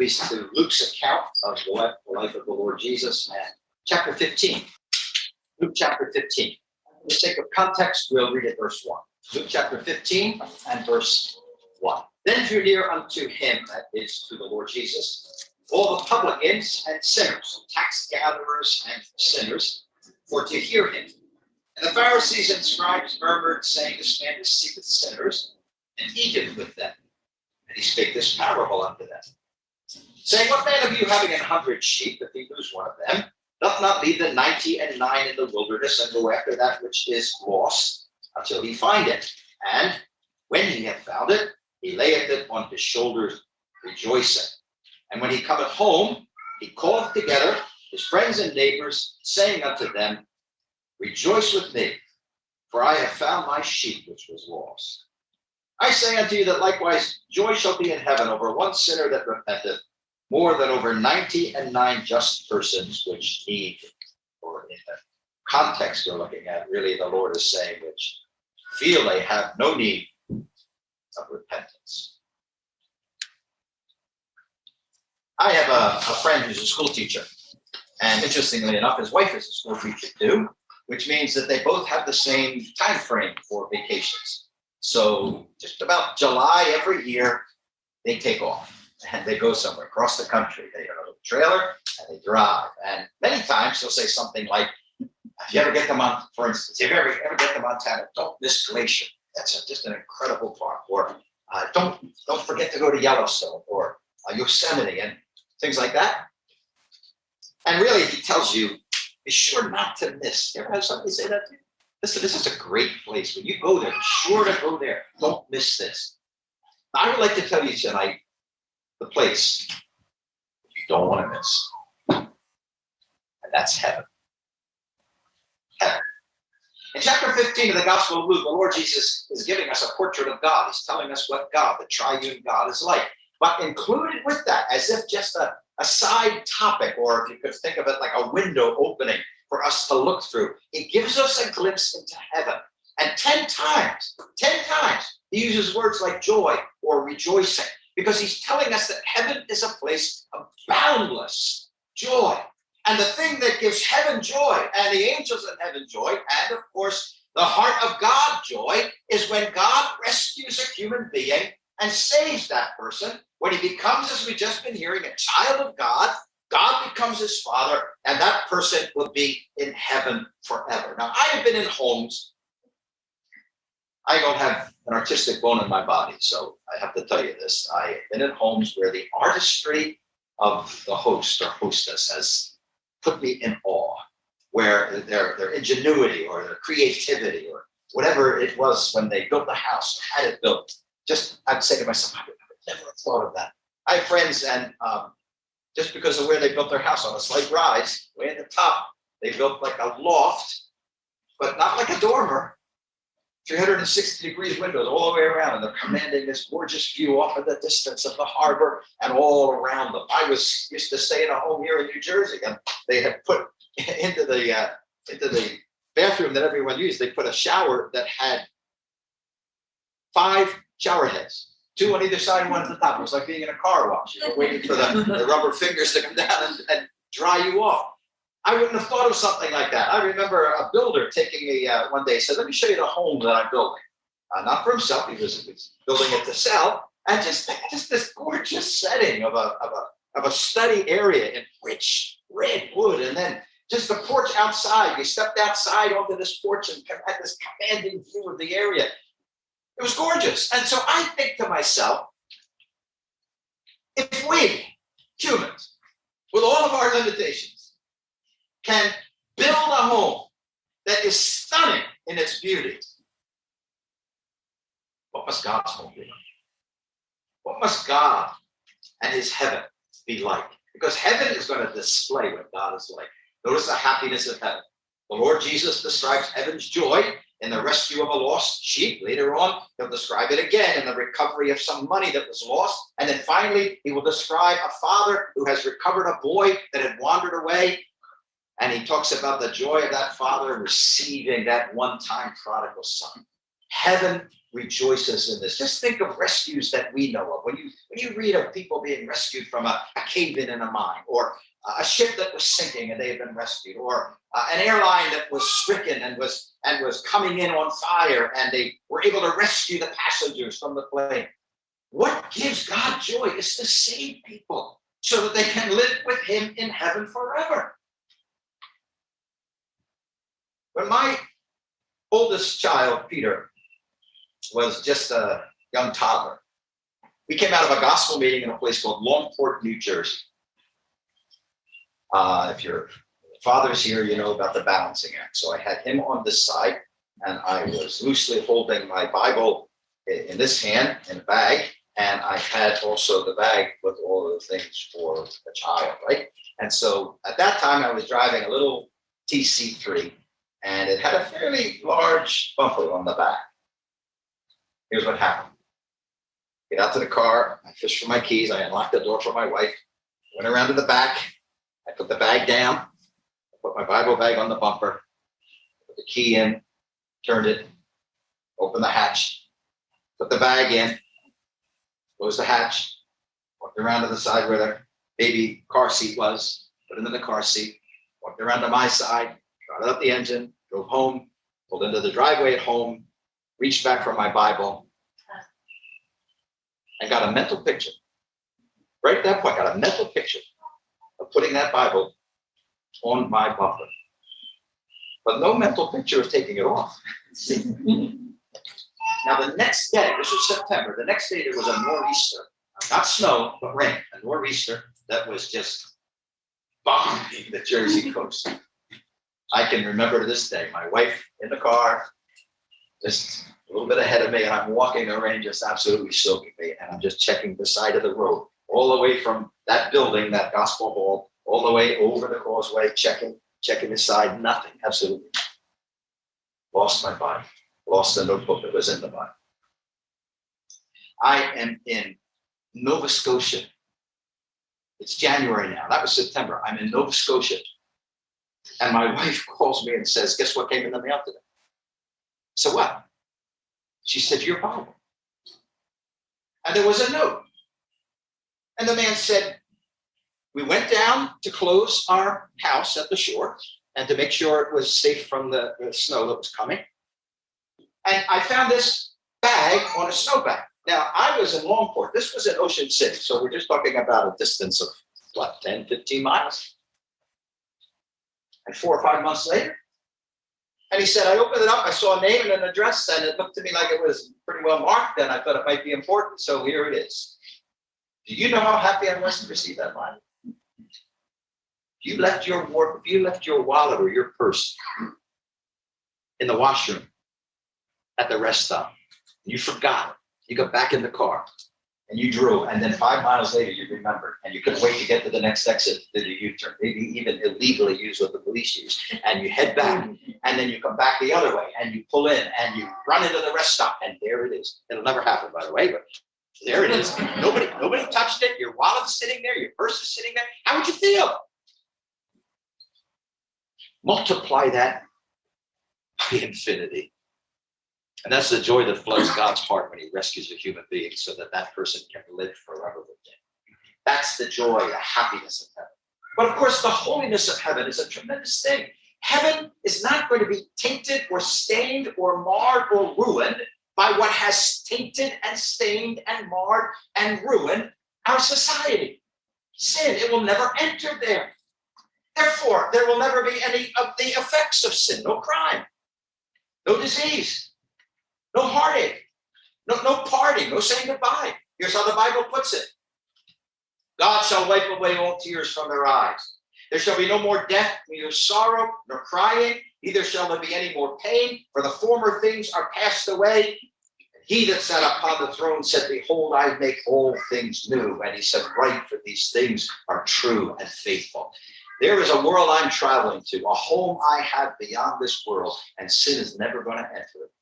please, to Luke's account of the life, the life of the Lord Jesus and chapter 15. Luke chapter 15. For the sake of context, we'll read it verse 1. Luke chapter 15 and verse 1. Then drew near unto him, that is to the Lord Jesus, all the publicans and sinners, tax gatherers and sinners, for to hear him. And the Pharisees and scribes murmured, saying, This man receiveth sinners and eateth with them. And he spake this parable unto them, saying, What man of you having an hundred sheep, if he lose one of them, doth not leave the ninety and nine in the wilderness and go after that which is lost until he find it? And when he hath found it, he layeth it on his shoulders, rejoicing. And when he cometh home, he calleth together his friends and neighbors, saying unto them, Rejoice with me, for I have found my sheep which was lost. I say unto you that likewise joy shall be in heaven over one sinner that repenteth, more than over ninety and nine just persons which need, or in the context we're looking at, really the Lord is saying, which feel they have no need of repentance. I have a, a friend who's a school teacher, and interestingly enough, his wife is a school teacher too, which means that they both have the same time frame for vacations. So just about July every year, they take off and they go somewhere across the country. They have a little trailer and they drive. And many times they'll say something like, if you ever get to Mont, for instance, if you ever, ever get to Montana, don't miss Glacier. That's a, just an incredible park. Or uh, don't don't forget to go to Yellowstone or uh, Yosemite and things like that. And really, he tells you, be sure not to miss. You ever have somebody say that to you? Listen, this is a great place. When you go there, be sure to go there. Don't miss this. I would like to tell you tonight the place you don't want to miss. And that's heaven. Heaven. In chapter 15 of the Gospel of Luke, the Lord Jesus is giving us a portrait of God. He's telling us what God, the triune God, is like. But included with that, as if just a, a side topic, or if you could think of it like a window opening for us to look through, it gives us a glimpse into heaven. And 10 times, 10 times, he uses words like joy or rejoicing because he's telling us that heaven is a place of boundless joy. And the thing that gives heaven joy and the angels in heaven joy, and of course, the heart of God joy, is when God rescues a human being and saves that person. When he becomes, as we've just been hearing, a child of God, God becomes his father, and that person will be in heaven forever. Now, I have been in homes I don't have an artistic bone in my body, so I have to tell you this. I have been in homes where the artistry of the host or hostess has put me in awe, where their, their ingenuity or their creativity or whatever it was when they built the house, had it built, just I'd say to myself, I would never have thought of that. I have friends and um, just because of where they built their house on a slight rise, way at the top, they built like a loft, but not like a dormer, 360 degrees windows all the way around, and they're commanding this gorgeous view off of the distance of the harbor and all around them. I was used to stay in a home here in New Jersey, and they had put into the uh, into the bathroom that everyone used. They put a shower that had five shower heads, two on either side, one at the top. It was like being in a car wash. You were waiting for the, the rubber fingers to come down and, and dry you off. I wouldn't have thought of something like that. I remember a builder taking me uh, one day, said, let me show you the home that I'm building. Uh, not for himself, he was, he was, building it to sell. And just, just this gorgeous setting of a, of, a, of a study area in rich red wood. And then just the porch outside. You stepped outside onto this porch and had this commanding view of the area. It was gorgeous. And so I think to myself, if we, humans, with all of our limitations, can build a home that is stunning in its beauty, what must God's home be like? What must God and his heaven be like? Because heaven is going to display what God is like. Notice the happiness of heaven. The Lord Jesus describes heaven's joy in the rescue of a lost sheep. Later on, he'll describe it again in the recovery of some money that was lost. And then finally, he will describe a father who has recovered a boy that had wandered away and he talks about the joy of that father receiving that one-time prodigal son. Heaven rejoices in this. Just think of rescues that we know of. When you when you read of people being rescued from a, a cave-in in a mine, or a ship that was sinking and they had been rescued, or uh, an airline that was stricken and was and was coming in on fire, and they were able to rescue the passengers from the plane. What gives God joy is to save people so that they can live with Him in heaven forever. When my oldest child, Peter, was just a young toddler, we came out of a gospel meeting in a place called Longport, New Jersey. Uh, if your father's here, you know about the balancing act. So I had him on this side, and I was loosely holding my Bible in this hand in a bag, and I had also the bag with all the things for the child, right? And so at that time, I was driving a little TC3, and it had a fairly large bumper on the back. Here's what happened. Get out to the car, I fished for my keys, I unlocked the door for my wife, went around to the back, I put the bag down, put my Bible bag on the bumper, put the key in, turned it, opened the hatch, put the bag in, closed the hatch, walked around to the side where the baby car seat was, put it in the car seat, walked around to my side, started up the engine, drove home, pulled into the driveway at home, reached back for my Bible, and got a mental picture. Right at that point, got a mental picture of putting that Bible on my bumper. But no mental picture of taking it off. now, the next day, this was September, the next day there was a nor'easter, not snow, but rain, a nor'easter that was just bombing the Jersey coast. I can remember this day, my wife in the car, just a little bit ahead of me, and I'm walking the rain just absolutely soaking me, and I'm just checking the side of the road, all the way from that building, that gospel hall, all the way over the causeway, checking, checking the side, nothing, absolutely. Lost my Bible, lost the notebook that was in the Bible. I am in Nova Scotia. It's January now. That was September. I'm in Nova Scotia. And my wife calls me and says, Guess what came in the mail today? So what? She said, Your Bible. And there was a note. And the man said, we went down to close our house at the shore and to make sure it was safe from the, the snow that was coming. And I found this bag on a snowbank. Now, I was in Longport. This was in Ocean City. So we're just talking about a distance of what, 10, 15 miles? And four or five months later, and he said, I opened it up, I saw a name and an address, and it looked to me like it was pretty well marked, and I thought it might be important. So here it is. Do you know how happy I was to receive that line? you left your if you left your wallet or your purse in the washroom at the rest stop, you forgot it, you got back in the car and you drove, and then five miles later you remembered, and you couldn't wait to get to the next exit to the U-turn, maybe even illegally use what the police use, and you head back, and then you come back the other way, and you pull in, and you run into the rest stop, and there it is. It'll never happen, by the way, but there it is. Nobody, nobody touched it. Your wallet's sitting there. Your purse is sitting there. How would you feel? Multiply that by infinity. And that's the joy that floods God's heart when he rescues a human being so that that person can live forever with him. That's the joy, the happiness of heaven. But of course, the holiness of heaven is a tremendous thing. Heaven is not going to be tainted or stained or marred or ruined by what has tainted and stained and marred and ruined our society. Sin, it will never enter there. Therefore, there will never be any of the effects of sin, no crime, no disease, no heartache, no, no parting, no saying goodbye. Here's how the Bible puts it. God shall wipe away all tears from their eyes. There shall be no more death, neither sorrow nor crying, neither shall there be any more pain, for the former things are passed away. He that sat upon the throne said, Behold, I make all things new. And he said, Write, for these things are true and faithful. There is a world I'm traveling to, a home I have beyond this world, and sin is never going to enter it.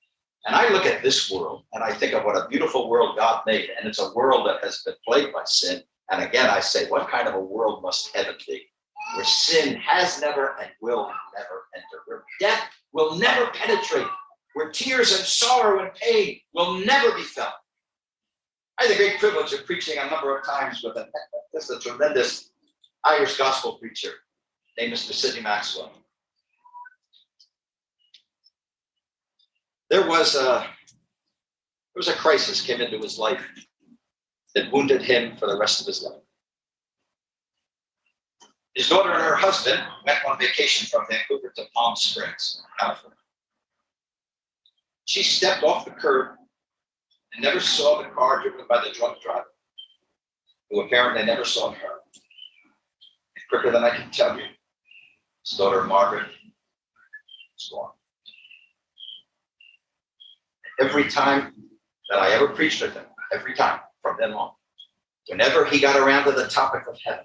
And I look at this world and I think of what a beautiful world God made, and it's a world that has been plagued by sin. And again, I say, what kind of a world must heaven be? Where sin has never and will never enter, where death will never penetrate, where tears and sorrow and pain will never be felt. I had the great privilege of preaching a number of times with a, this a tremendous Irish gospel preacher named Mr. Sidney Maxwell. There was a there was a crisis came into his life that wounded him for the rest of his life. His daughter and her husband went on vacation from Vancouver to Palm Springs, California. She stepped off the curb and never saw the car driven by the drunk driver, who apparently never saw her. And quicker than I can tell you, his daughter Margaret is gone. Every time that I ever preached with him, every time from then on, whenever he got around to the topic of heaven,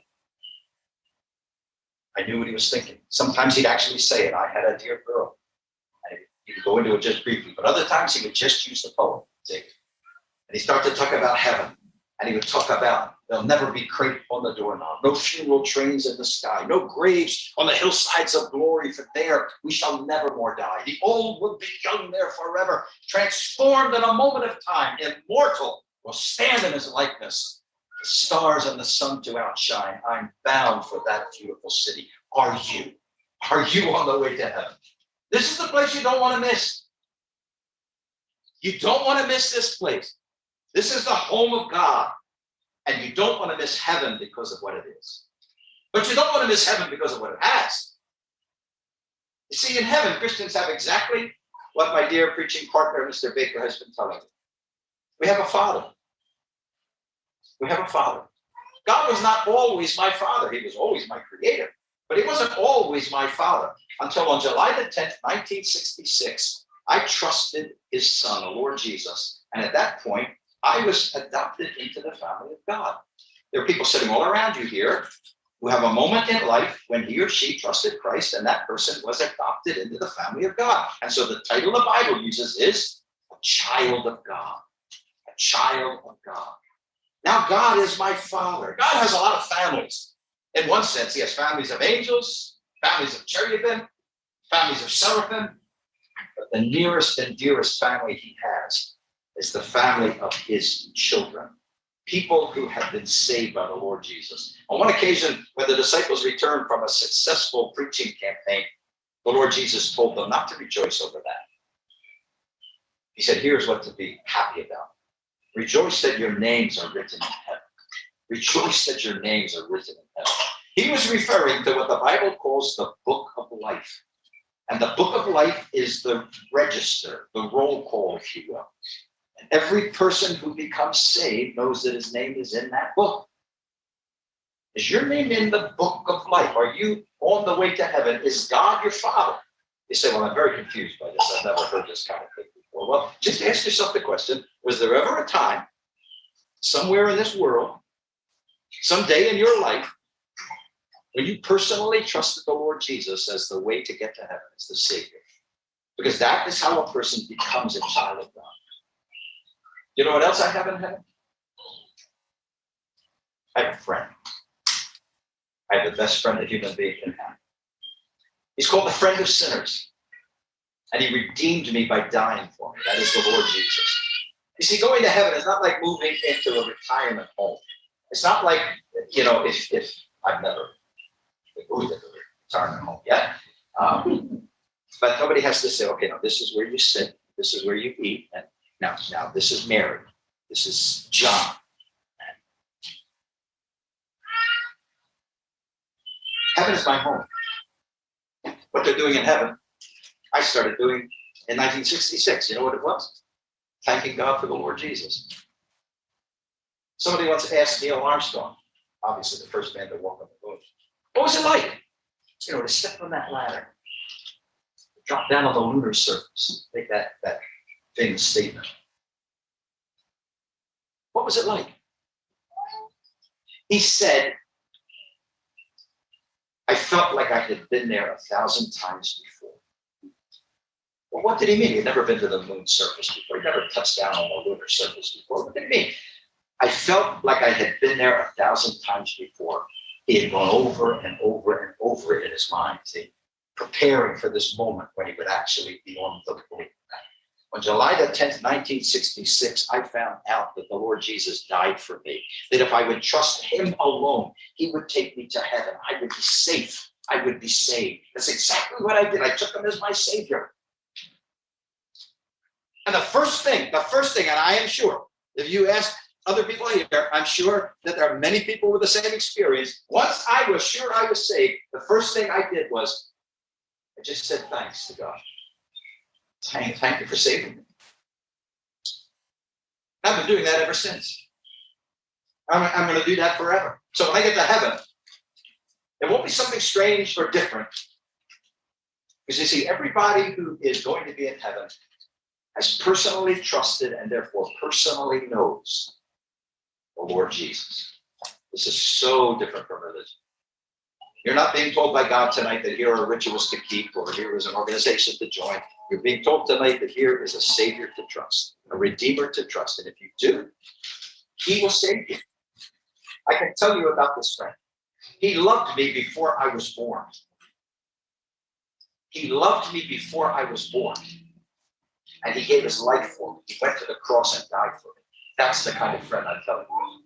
I knew what he was thinking. Sometimes he'd actually say it. I had a dear girl. And he would go into it just briefly, but other times he would just use the poem. See? And he started to talk about heaven. And he would talk about there'll never be crepe on the doorknob, no funeral trains in the sky, no graves on the hillsides of glory, for there we shall never more die. The old will be young there forever, transformed in a moment of time, immortal, will stand in his likeness the stars and the sun to outshine. I'm bound for that beautiful city. Are you? Are you on the way to heaven? This is the place you don't want to miss. You don't want to miss this place. This is the home of God. And you don't want to miss heaven because of what it is. But you don't want to miss heaven because of what it has. You see, in heaven, Christians have exactly what my dear preaching partner, Mr. Baker, has been telling me. We have a father. We have a father. God was not always my father. He was always my creator, but he wasn't always my father until on July the 10th, 1966, I trusted his son, the Lord Jesus. And at that point, I was adopted into the family of God. There are people sitting all around you here who have a moment in life when he or she trusted Christ and that person was adopted into the family of God. And so the title the Bible uses is a child of God, a child of God. Now God is my father. God has a lot of families. In one sense, he has families of angels, families of cherubim, families of seraphim, but the nearest and dearest family he has is the family of his children, people who have been saved by the Lord Jesus. On one occasion, when the disciples returned from a successful preaching campaign, the Lord Jesus told them not to rejoice over that. He said, here's what to be happy about. Rejoice that your names are written in heaven. Rejoice that your names are written in heaven. He was referring to what the Bible calls the book of life. And the book of life is the register, the roll call, if you will. Every person who becomes saved knows that his name is in that book. Is your name in the book of life? Are you on the way to heaven? Is God your father? You say, well, I'm very confused by this. I've never heard this kind of thing before. Well, just ask yourself the question, was there ever a time somewhere in this world, someday in your life, when you personally trusted the Lord Jesus as the way to get to heaven, as the Savior? Because that is how a person becomes a child of God. You know what else I have in heaven? I have a friend. I have the best friend a human being can have. He's called the friend of sinners. And he redeemed me by dying for me. That is the Lord Jesus. You see, going to heaven is not like moving into a retirement home. It's not like, you know, if, if I've never moved into a retirement home yet. Um, but nobody has to say, okay, now this is where you sit, this is where you eat, and now, now this is Mary, this is John. Heaven is my home what they're doing in heaven, I started doing in 1966. You know what it was? Thanking God for the Lord Jesus. Somebody once asked Neil Armstrong, obviously the first man to walk on the moon, what was it like? You know, to step on that ladder, drop down on the lunar surface, make that, that famous statement. What was it like? He said, I felt like I had been there a thousand times before. Well, what did he mean? He had never been to the moon's surface before. He never touched down on the lunar surface before. What did he mean? I felt like I had been there a thousand times before. He had gone over and over and over it in his mind, see, preparing for this moment when he would actually be on the moon. On July the tenth, nineteen sixty-six, I found out that the Lord Jesus died for me. That if I would trust him alone, he would take me to heaven. I would be safe. I would be saved. That's exactly what I did. I took him as my savior. And the first thing, the first thing, and I am sure, if you ask other people here, I'm sure that there are many people with the same experience. Once I was sure I was saved, the first thing I did was I just said thanks to God. Thank, thank you for saving me. I've been doing that ever since. I'm, I'm going to do that forever. So when I get to heaven, it won't be something strange or different. Because you see, everybody who is going to be in heaven has personally trusted and therefore personally knows the Lord Jesus. This is so different from religion. You're not being told by God tonight that here are rituals to keep or here is an organization to join. You're being told tonight that here is a Savior to trust, a Redeemer to trust. And if you do, He will save you. I can tell you about this friend. He loved me before I was born. He loved me before I was born. And He gave His life for me. He went to the cross and died for me. That's the kind of friend I'm telling you.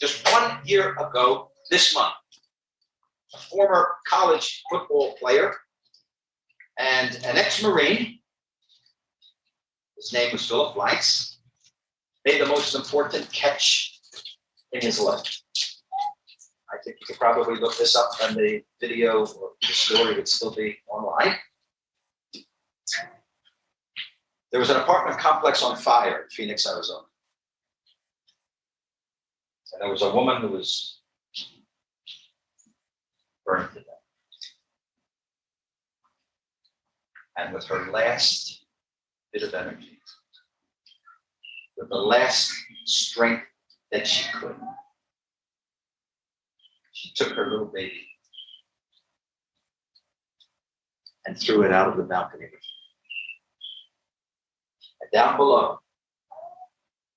Just one year ago, this month, a former college football player and an ex-Marine, his name was Philip Blanks, made the most important catch in his life. I think you could probably look this up and the video or the story would still be online. There was an apartment complex on fire in Phoenix, Arizona. And there was a woman who was burned to death. And with her last bit of energy, with the last strength that she could, she took her little baby and threw it out of the balcony. And down below,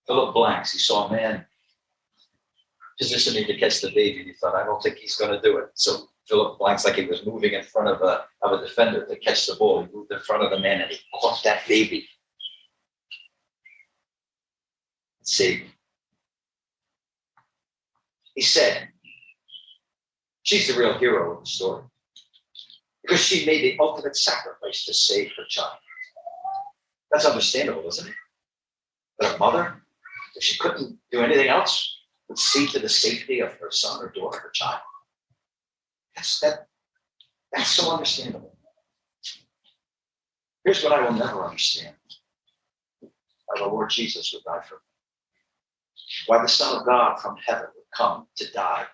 Philip Blanks, he saw a man positioning to catch the baby. He thought, I don't think he's going to do it. So Philip Blanks, like he was moving in front of a, of a defender to catch the ball. He moved in front of the man and he caught that baby. Let's See, He said, she's the real hero of the story because she made the ultimate sacrifice to save her child. That's understandable, isn't it? But a mother, if she couldn't do anything else, would see to the safety of her son or daughter, her child. That's that. That's so understandable. Here's what I will never understand: why the Lord Jesus would die for me. Why the Son of God from heaven would come to die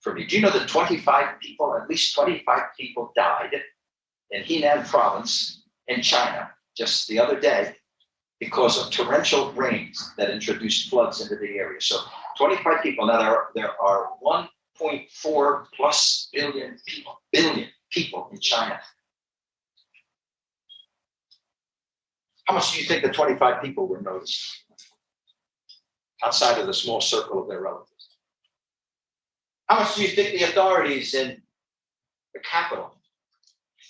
for me. Do you know that 25 people, at least 25 people, died in Henan Province in China just the other day because of torrential rains that introduced floods into the area. So 25 people. Now there are, there are 1.4 plus billion people, billion people in China. How much do you think the 25 people were noticed outside of the small circle of their relatives? How much do you think the authorities in the capital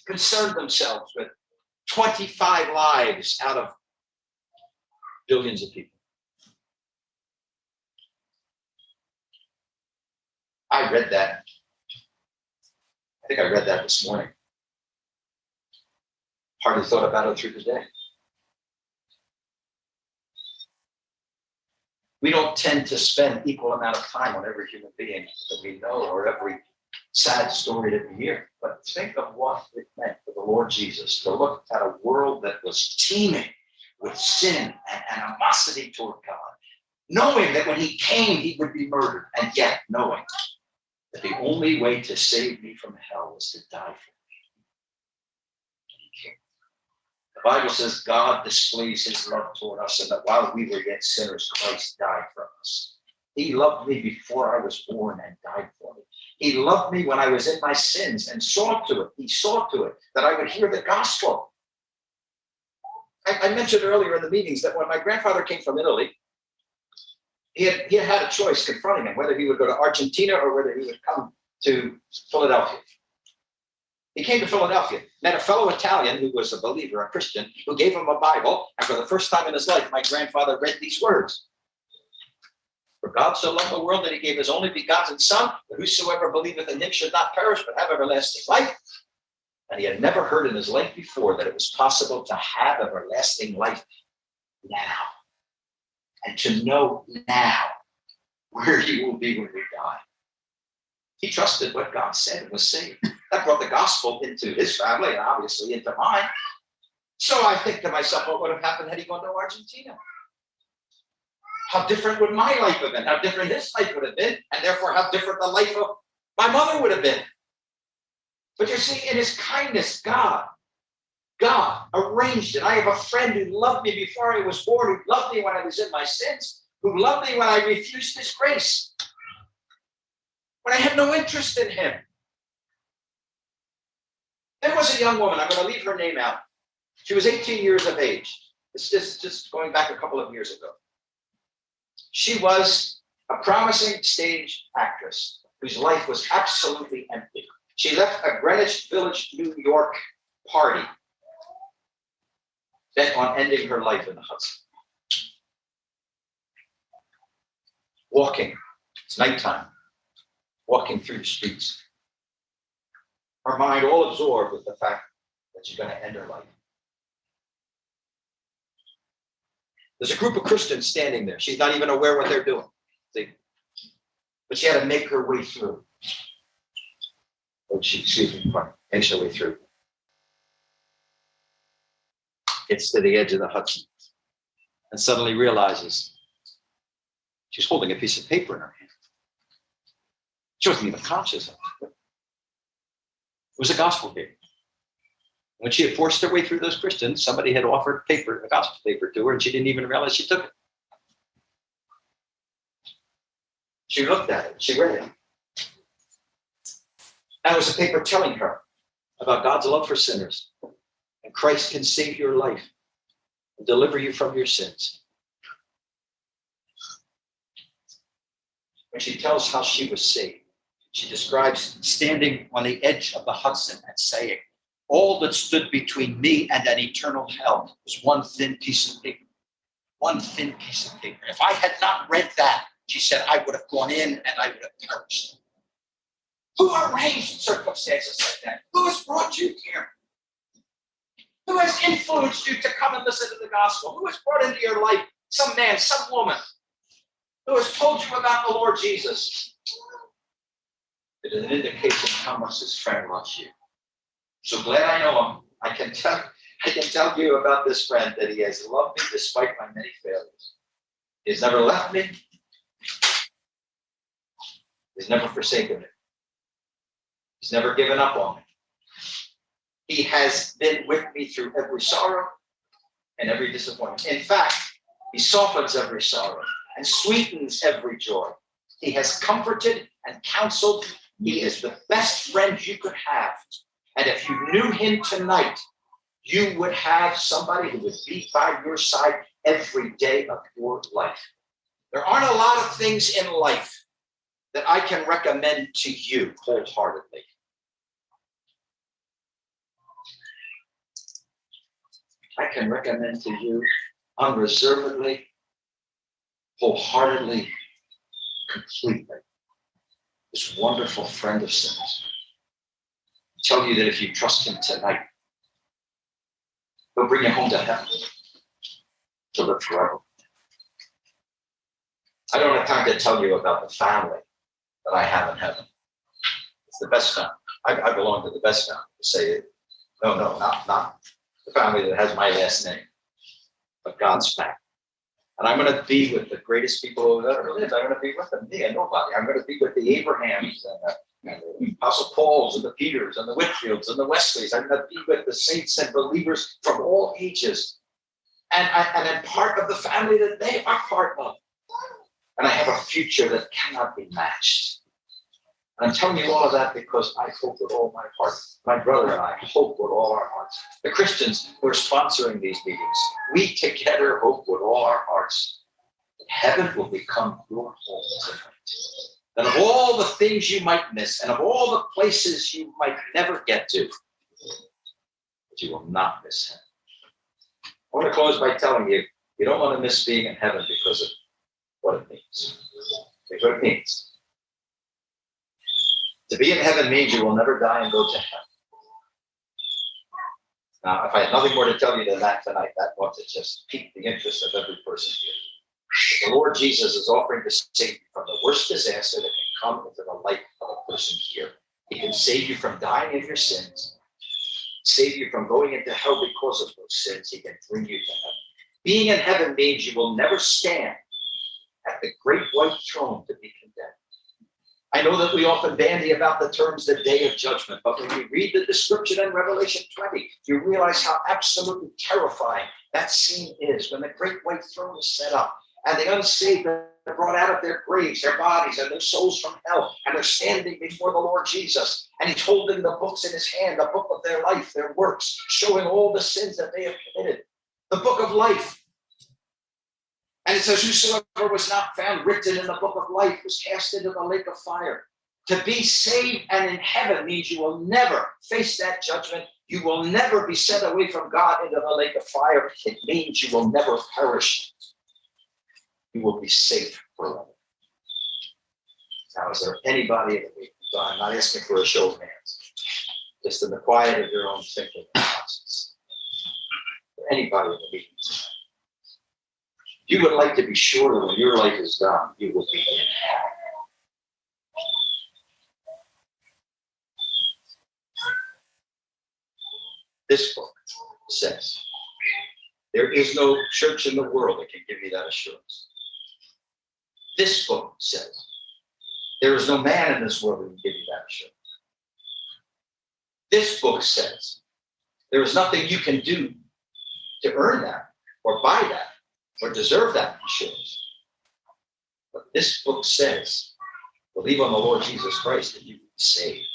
concerned themselves with 25 lives out of billions of people? I read that. I think I read that this morning. Hardly thought about it through the day. We don't tend to spend equal amount of time on every human being that we know or every sad story that we hear. But think of what it meant for the Lord Jesus to look at a world that was teeming with sin and animosity toward God, knowing that when he came, he would be murdered, and yet knowing that the only way to save me from hell was to die for me. The Bible says God displays his love toward us, and that while we were yet sinners, Christ died for us. He loved me before I was born and died for me. He loved me when I was in my sins and saw to it. He saw to it that I would hear the gospel. I, I mentioned earlier in the meetings that when my grandfather came from Italy, he had, he had a choice confronting him, whether he would go to Argentina or whether he would come to Philadelphia. He came to Philadelphia, met a fellow Italian who was a believer, a Christian, who gave him a Bible. And for the first time in his life, my grandfather read these words. For God so loved the world that he gave his only begotten son, that whosoever believeth in him should not perish, but have everlasting life. And he had never heard in his life before that it was possible to have everlasting life now. And to know now where you will be when you die. He trusted what God said and was saved. That brought the gospel into his family and obviously into mine. So I think to myself, what would have happened had he gone to Argentina? How different would my life have been? How different his life would have been, and therefore how different the life of my mother would have been. But you see, in his kindness, God, God arranged it. I have a friend who loved me before I was born, who loved me when I was in my sins, who loved me when I refused his grace, when I had no interest in him. There was a young woman, I'm going to leave her name out. She was 18 years of age. It's just, just going back a couple of years ago. She was a promising stage actress whose life was absolutely empty. She left a Greenwich Village, New York party bent on ending her life in the Hudson. Walking, it's nighttime, walking through the streets. Her mind all absorbed with the fact that she's going to end her life. There's a group of Christians standing there. She's not even aware what they're doing. See? But she had to make her way through. Oh, she, excuse me, makes her way through. Gets to the edge of the Hudson and suddenly realizes she's holding a piece of paper in her hand. She wasn't even conscious of it. It was a gospel paper. When she had forced her way through those Christians, somebody had offered paper, a gospel paper to her, and she didn't even realize she took it. She looked at it, she read it. That was a paper telling her about God's love for sinners. And Christ can save your life and deliver you from your sins. When she tells how she was saved, she describes standing on the edge of the Hudson and saying, all that stood between me and an eternal hell was one thin piece of paper. One thin piece of paper. If I had not read that, she said, I would have gone in and I would have perished. Who arranged circumstances like that? Who has brought you here? Who has influenced you to come and listen to the gospel? Who has brought into your life some man, some woman who has told you about the Lord Jesus? It is an indication of how much this friend loves you. So glad I know him. I can tell I can tell you about this friend that he has loved me despite my many failures. He's never left me. He's never forsaken me. He's never given up on me. He has been with me through every sorrow and every disappointment. In fact, he softens every sorrow and sweetens every joy. He has comforted and counseled. He is the best friend you could have. And if you knew him tonight, you would have somebody who would be by your side every day of your life. There aren't a lot of things in life that I can recommend to you wholeheartedly. I can recommend to you unreservedly, wholeheartedly, completely. This wonderful friend of sinners tell you that if you trust him tonight, he'll bring you home to heaven to live forever. I don't have time to tell you about the family that I have in heaven. It's the best family. I, I belong to the best family. To say. No, no, not, not the family that has my last name, but God's family. And I'm going to be with the greatest people who ever lived. I'm going to be with them, me and nobody. I'm going to be with the Abrahams and the and the Apostle Pauls and the Peters and the Whitefields and the Wesleys. I'm going to be with the saints and believers from all ages. And, I, and I'm part of the family that they are part of. And I have a future that cannot be matched. And I'm telling you all of that because I hope with all my heart, my brother and I hope with all our hearts. The Christians who are sponsoring these meetings, we together hope with all our hearts that heaven will become your home tonight that of all the things you might miss and of all the places you might never get to, that you will not miss heaven. I want to close by telling you, you don't want to miss being in heaven because of what it means. Here's what it means. To be in heaven means you will never die and go to hell. Now, if I had nothing more to tell you than that tonight, that ought to just pique the interest of every person here. The Lord Jesus is offering to save you from the worst disaster that can come into the life of a person here. He can save you from dying of your sins, save you from going into hell because of those sins. He can bring you to heaven. Being in heaven means you will never stand at the great white throne to be condemned. I know that we often bandy about the terms the day of judgment, but when you read the description in Revelation 20, you realize how absolutely terrifying that scene is when the great white throne is set up and the unsaved are brought out of their graves, their bodies, and their souls from hell, and they're standing before the Lord Jesus. And he's holding the books in his hand, the book of their life, their works, showing all the sins that they have committed. The book of life. And it says, Whosoever was not found written in the book of life was cast into the lake of fire. To be saved and in heaven means you will never face that judgment. You will never be sent away from God into the lake of fire. It means you will never perish. You will be safe forever. Now, is there anybody in the meeting? I'm not asking for a show of hands, just in the quiet of your own thinking. Anybody in the meeting? You would like to be sure that when your life is done, you will be in heaven. This book says there is no church in the world that can give you that assurance. This book says there is no man in this world that can give you that assurance. This book says there is nothing you can do to earn that or buy that or deserve that assurance. But this book says, believe on the Lord Jesus Christ and you will be saved.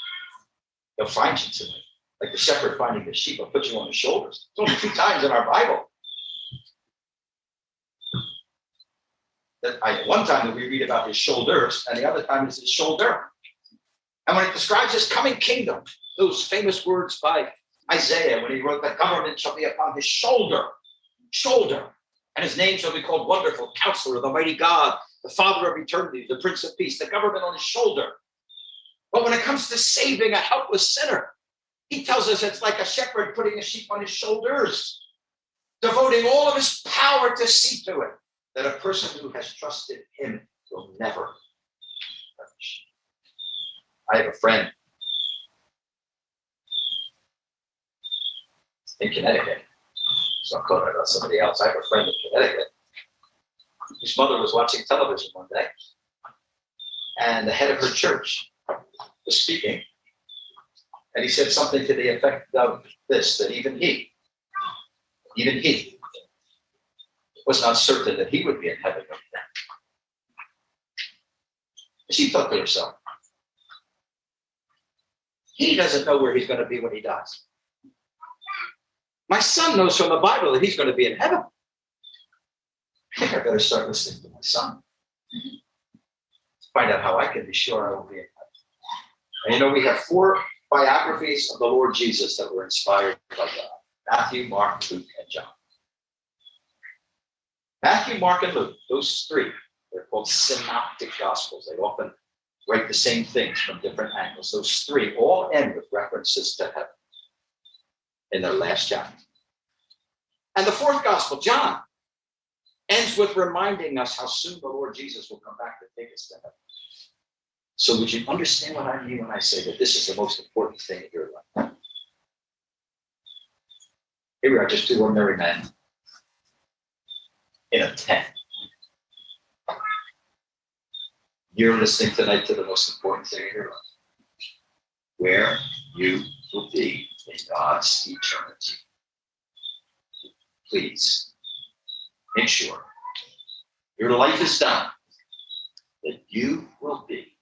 He'll find you tonight. Like the shepherd finding the sheep, he'll put you on his shoulders. It's only two times in our Bible. That I, one time that we read about his shoulders, and the other time is his shoulder. And when it describes his coming kingdom, those famous words by Isaiah when he wrote, The government shall be upon his shoulder. Shoulder. And his name shall be called Wonderful Counselor, the Mighty God, the Father of Eternity, the Prince of Peace, the government on his shoulder. But when it comes to saving a helpless sinner, he tells us it's like a shepherd putting a sheep on his shoulders, devoting all of his power to see to it that a person who has trusted him will never perish. I have a friend in Connecticut. So I'm calling about somebody else. I have a friend in Connecticut whose mother was watching television one day, and the head of her church was speaking, and he said something to the effect of this, that even he, even he, was not certain that he would be in heaven. She thought to herself, he doesn't know where he's going to be when he dies. My son knows from the Bible that he's going to be in heaven. I think I better start listening to my son. Find out how I can be sure I will be in heaven. And you know, we have four biographies of the Lord Jesus that were inspired by God Matthew, Mark, Luke, and John. Matthew, Mark, and Luke, those three, they're called synoptic gospels. They often write the same things from different angles. Those three all end with references to heaven in their last chapter. And the fourth gospel, John, ends with reminding us how soon the Lord Jesus will come back to take us to heaven. So would you understand what I mean when I say that this is the most important thing in your life? Here we are, just two ordinary men in a tent. You're listening tonight to the most important thing in your life. Where you will be in God's eternity. Please make sure your life is done, that you will be